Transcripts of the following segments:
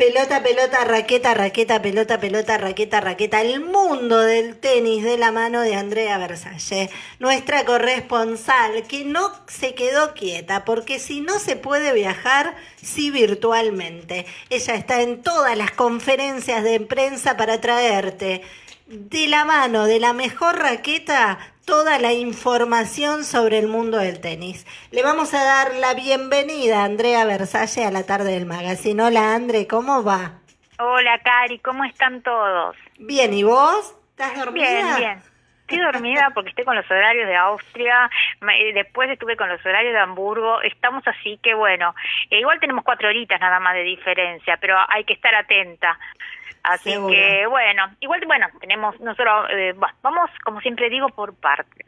Pelota, pelota, raqueta, raqueta, pelota, pelota, raqueta, raqueta. El mundo del tenis de la mano de Andrea Versalle, nuestra corresponsal, que no se quedó quieta, porque si no se puede viajar, sí virtualmente. Ella está en todas las conferencias de prensa para traerte de la mano de la mejor raqueta toda la información sobre el mundo del tenis. Le vamos a dar la bienvenida a Andrea Versalle a la tarde del magazine. Hola Andre, ¿cómo va? Hola Cari, ¿cómo están todos? Bien, ¿y vos? ¿Estás dormida? Bien, bien. Estoy dormida porque estoy con los horarios de Austria, después estuve con los horarios de Hamburgo, estamos así que bueno, eh, igual tenemos cuatro horitas nada más de diferencia, pero hay que estar atenta. Así que bueno, igual bueno, tenemos nosotros, eh, vamos como siempre digo por partes.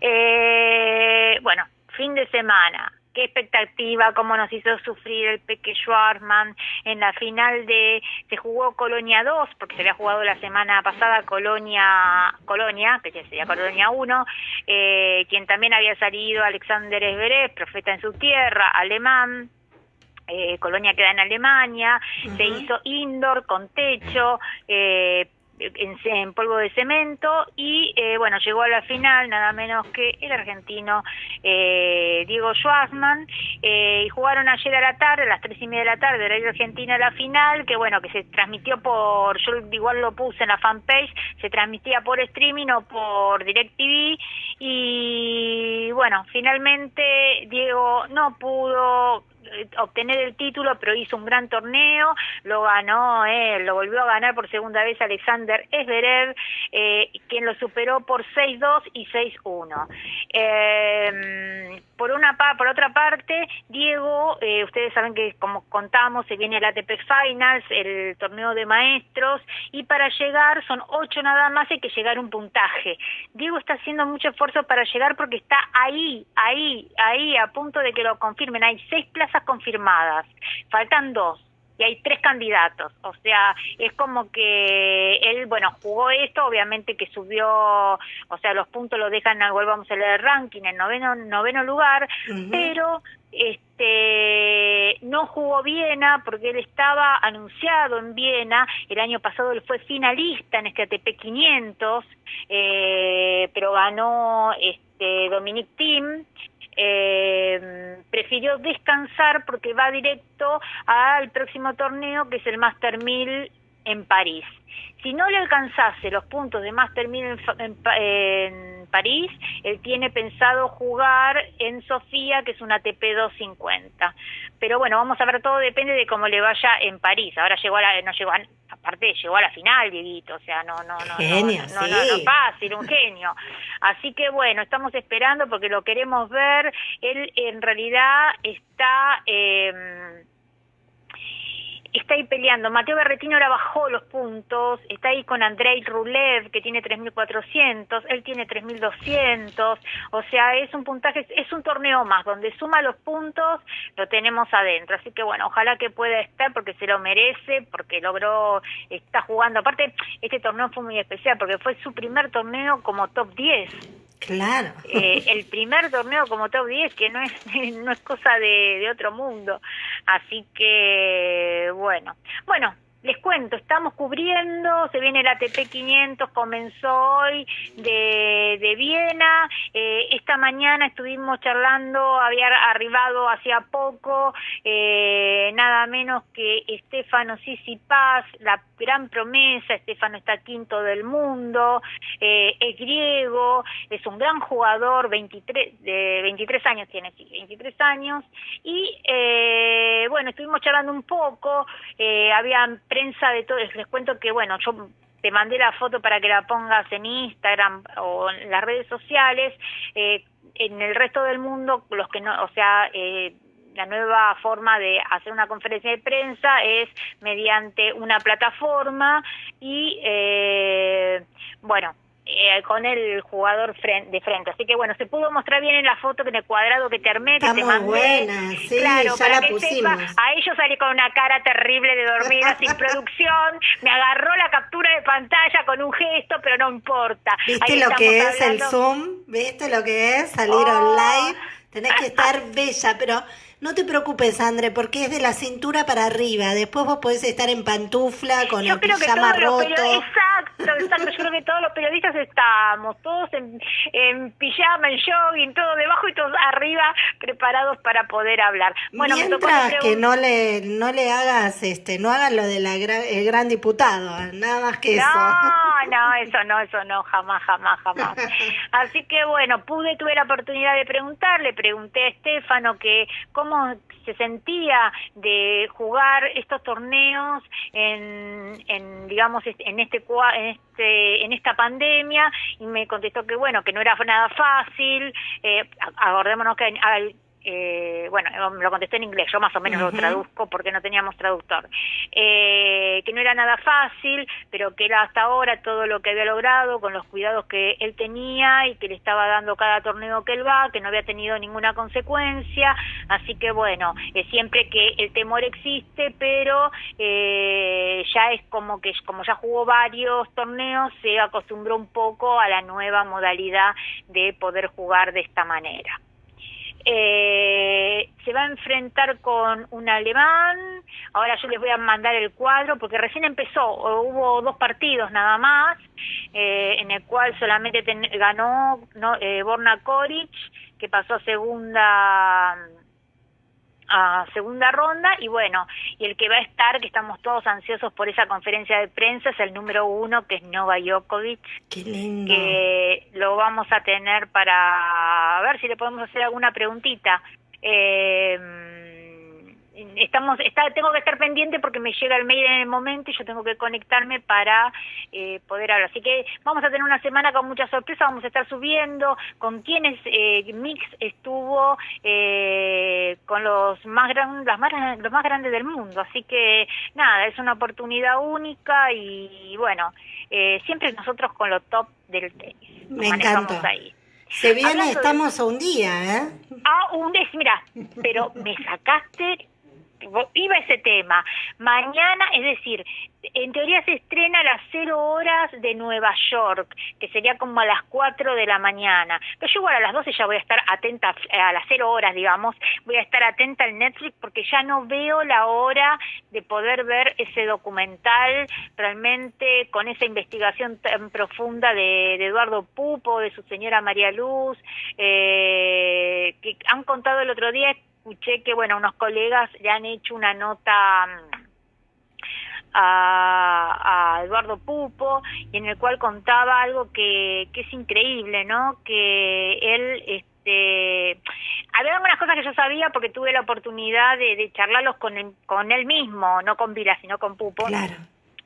Eh, bueno, fin de semana, qué expectativa, cómo nos hizo sufrir el Peque Schwarzman en la final de, se jugó Colonia 2, porque se había jugado la semana pasada Colonia, Colonia, que ya sería Colonia 1, eh, quien también había salido Alexander Esverev, profeta en su tierra, alemán, eh, Colonia queda en Alemania, se hizo indoor con techo, eh, en, polvo de cemento y eh, bueno, llegó a la final nada menos que el argentino eh, Diego Schwarzman eh, y jugaron ayer a la tarde, a las tres y media de la tarde, la Argentina la final, que bueno, que se transmitió por, yo igual lo puse en la fanpage, se transmitía por streaming o por DirecTV y bueno, finalmente Diego no pudo obtener el título, pero hizo un gran torneo, lo ganó él, lo volvió a ganar por segunda vez Alexander Esverev, eh, quien lo superó por 6-2 y 6-1. Eh, por una por otra parte, Diego, eh, ustedes saben que como contamos, se viene el ATP Finals, el torneo de maestros, y para llegar son ocho nada más, hay que llegar un puntaje. Diego está haciendo mucho esfuerzo para llegar porque está ahí, ahí, ahí, a punto de que lo confirmen. Hay seis plazas confirmadas, faltan dos y hay tres candidatos. O sea, es como que él, bueno, jugó esto, obviamente que subió, o sea, los puntos lo dejan, volvamos a leer el ranking, en noveno, noveno lugar, pero este no jugó Viena porque él estaba anunciado en Viena, el año pasado él fue finalista en este ATP 500, eh, pero ganó este Dominic Thiem eh, prefirió descansar porque va directo al próximo torneo que es el Master 1000 en París. Si no le alcanzase los puntos de Master 1000 en, en, París, él tiene pensado jugar en Sofía, que es una ATP 250. Pero bueno, vamos a ver, todo depende de cómo le vaya en París. Ahora llegó a la, no llegó a, aparte llegó a la final, Dieguito, o sea, no, no, no, genio, no, no, no, fácil, un genio. Así que bueno, estamos esperando porque lo queremos ver. Él en realidad está... Eh, está ahí peleando. Mateo Berretino ahora bajó los puntos, está ahí con Andrei Rulev, que tiene 3.400, él tiene 3.200, o sea, es un puntaje, es un torneo más, donde suma los puntos, lo tenemos adentro. Así que bueno, ojalá que pueda estar, porque se lo merece, porque logró, está jugando. Aparte, este torneo fue muy especial, porque fue su primer torneo como top 10 Claro. Eh, el primer torneo como top 10, que no es, no es cosa de, de otro mundo. Así que, bueno. Bueno, les cuento, estamos cubriendo, se viene el ATP 500, comenzó hoy de, de Viena, eh, esta mañana estuvimos charlando, había arribado hacía poco, eh, nada menos que Estefano Paz, la gran promesa, Estefano está quinto del mundo, eh, es griego, es un gran jugador, 23, de 23 años tiene, sí, 23 años, y bueno, estuvimos charlando un poco, habían prensa de todo, les cuento que, bueno, yo te mandé la foto para que la pongas en Instagram o en las redes sociales, eh, en el resto del mundo, los que no, o sea, eh, la nueva forma de hacer una conferencia de prensa es mediante una plataforma y, eh, bueno, eh, con el jugador de frente. Así que bueno, se pudo mostrar bien en la foto en el cuadrado que te armé, que te mandé. buena, sí, claro, ya la pusimos. a ellos salí con una cara terrible de dormida sin producción, me agarró la captura de pantalla con un gesto, pero no importa. ¿Viste lo que es el Zoom? ¿Viste lo que es salir oh. online? Tenés que estar bella, pero No te preocupes, André, porque es de la cintura para arriba. Después vos podés estar en pantufla con Yo el creo que pijama los roto. exacto, exacto, yo creo que todos los periodistas estamos, todos en, en pijama, en jogging, todo debajo y todos arriba, preparados para poder hablar. Bueno, me tocó Mientras que no le no le hagas este no hagas lo de la gra- el gran diputado, nada más que eso. No, no, eso no, eso no, jamás, jamás, jamás. Así que bueno, pude, tuve la oportunidad de preguntar, le pregunté a Estefano que cómo se sentía de jugar estos torneos en, en digamos, en este, cua- en este, en esta pandemia y me contestó que bueno, que no era nada fácil. Eh, acordémonos que al- eh, bueno, me lo contesté en inglés, yo más o menos lo traduzco porque no teníamos traductor, eh, que no era nada fácil, pero que era hasta ahora todo lo que había logrado con los cuidados que él tenía y que le estaba dando cada torneo que él va, que no había tenido ninguna consecuencia, así que bueno, eh, siempre que el temor existe, pero eh, ya es como que como ya jugó varios torneos, se acostumbró un poco a la nueva modalidad de poder jugar de esta manera. Eh, se va a enfrentar con un alemán. Ahora yo les voy a mandar el cuadro porque recién empezó. Hubo dos partidos nada más, eh, en el cual solamente ganó no, eh, Borna Koric, que pasó a segunda a segunda ronda y bueno, y el que va a estar, que estamos todos ansiosos por esa conferencia de prensa, es el número uno, que es Nova Djokovic, Qué lindo. que lo vamos a tener para ver si le podemos hacer alguna preguntita. Eh, estamos está, tengo que estar pendiente porque me llega el mail en el momento y yo tengo que conectarme para eh, poder hablar. Así que vamos a tener una semana con muchas sorpresas, vamos a estar subiendo con quienes eh, Mix estuvo eh, con los más, gran, las más, los más grandes del mundo. Así que nada, es una oportunidad única y bueno, eh, siempre nosotros con lo top del tenis. Me encantó. ahí. Se viene, Hablando de- estamos a un día, ¿eh? Ah, un des, mira, pero me sacaste, iba ese tema. Mañana, es decir, en teoría se estrena a las cero horas de Nueva York, que sería como a las 4 de la mañana. Pero yo igual a las 12 ya voy a estar atenta, a las cero horas, digamos, voy a estar atenta al Netflix porque ya no veo la hora de poder ver ese documental realmente con esa investigación tan profunda de, de Eduardo Pupo, de su señora María Luz, eh, que han contado el otro día, escuché que, bueno, unos colegas le han hecho una nota mm, a, a Eduardo Pupo y en el cual contaba algo que, que es increíble, ¿no? Que él, este, había algunas cosas que yo sabía porque tuve la oportunidad de, de charlarlos con él, con él mismo, no con Vila, sino con Pupo Claro.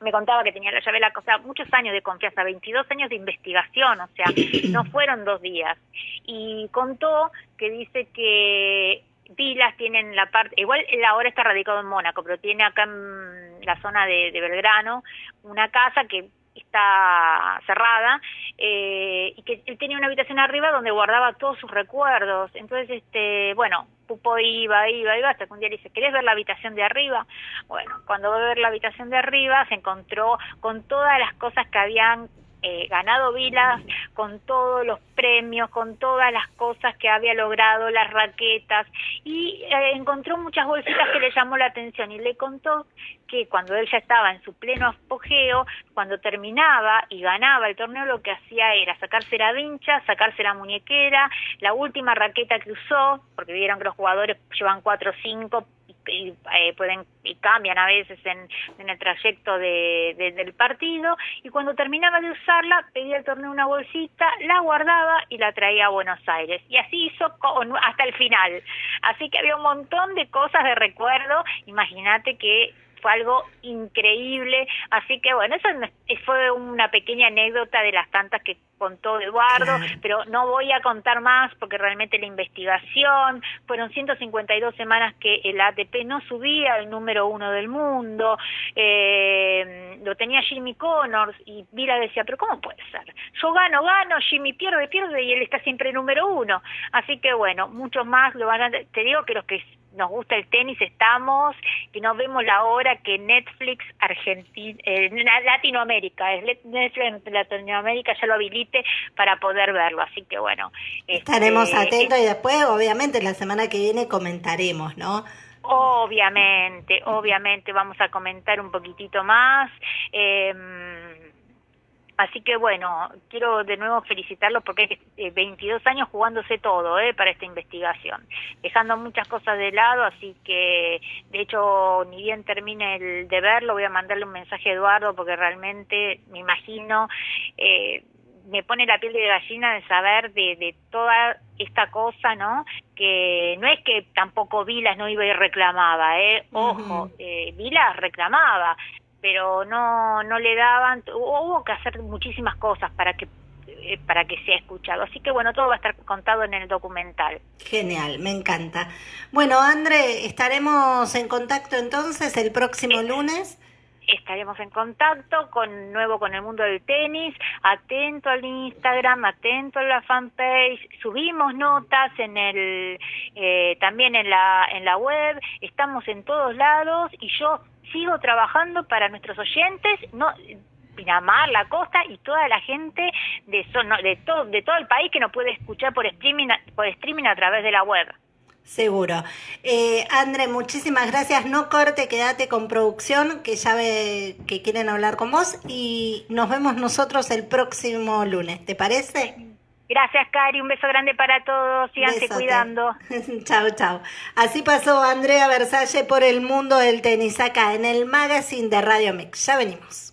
me contaba que tenía la llave de la cosa, muchos años de confianza, 22 años de investigación, o sea, no fueron dos días. Y contó que dice que Vilas tienen la parte, igual él ahora está radicado en Mónaco, pero tiene acá en la zona de, de Belgrano una casa que está cerrada eh, y que él tenía una habitación arriba donde guardaba todos sus recuerdos. Entonces, este, bueno, Pupo iba, iba, iba, hasta que un día le dice, ¿querés ver la habitación de arriba? Bueno, cuando va a ver la habitación de arriba se encontró con todas las cosas que habían eh, ganado Vilas, con todos los premios, con todas las cosas que había logrado, las raquetas, y eh, encontró muchas bolsitas que le llamó la atención y le contó que cuando él ya estaba en su pleno apogeo, cuando terminaba y ganaba el torneo, lo que hacía era sacarse la vincha, sacarse la muñequera, la última raqueta que usó, porque vieron que los jugadores llevan cuatro o cinco y, eh, pueden y cambian a veces en, el trayecto de- del partido. Y cuando terminaba de usarla pedía al torneo una bolsita, la guardaba y la traía a Buenos Aires. Y así hizo con- hasta el final. Así que había un montón de cosas de recuerdo. Imagínate que fue algo increíble, así que bueno, eso fue una pequeña anécdota de las tantas que contó Eduardo, Claro. pero no voy a contar más porque realmente la investigación, fueron 152 semanas que el ATP no subía al número uno del mundo, eh, lo tenía Jimmy Connors y Vila decía, pero ¿cómo puede ser? Yo gano, gano, Jimmy pierde, pierde y él está siempre número uno. Así que bueno, muchos más lo van a, te digo que los que nos gusta el tenis estamos, que no vemos la hora que Netflix Argentina, eh, Latinoamérica, es Netflix Latinoamérica ya lo habilite para poder verlo, así que bueno. Estaremos este, atentos y después, obviamente, la semana que viene comentaremos, ¿no? Obviamente, obviamente vamos a comentar un poquitito más. Eh, Así que bueno, quiero de nuevo felicitarlos porque hay 22 eh, años jugándose todo eh, para esta investigación, dejando muchas cosas de lado, así que de hecho ni bien termine el de verlo voy a mandarle un mensaje a Eduardo porque realmente me imagino, eh, me pone la piel de gallina de saber de, de toda esta cosa, ¿no? Que no es que tampoco Vilas no iba y reclamaba, ¿eh? Ojo, eh, Vilas reclamaba, pero no no le daban hubo que hacer muchísimas cosas para que eh, para que sea escuchado. Así que bueno, todo va a estar contado en el documental. Genial, me encanta. Bueno, André, estaremos en contacto entonces el próximo lunes. Estaremos en contacto con nuevo con el mundo del tenis, atento al Instagram, atento a la fanpage, subimos notas en el eh, también en la en la web, estamos en todos lados y yo sigo trabajando para nuestros oyentes, no Pinamar, la costa y toda la gente de, de, todo, de todo el país que nos puede escuchar por streaming, por streaming a través de la web. Seguro. Eh, André, muchísimas gracias. No corte, quédate con producción, que ya ve que quieren hablar con vos y nos vemos nosotros el próximo lunes. ¿Te parece? Gracias, Cari. Un beso grande para todos. Síganse cuidando. chao, chao. Así pasó Andrea Versalle por el mundo del tenis acá en el magazine de Radio Mix. Ya venimos.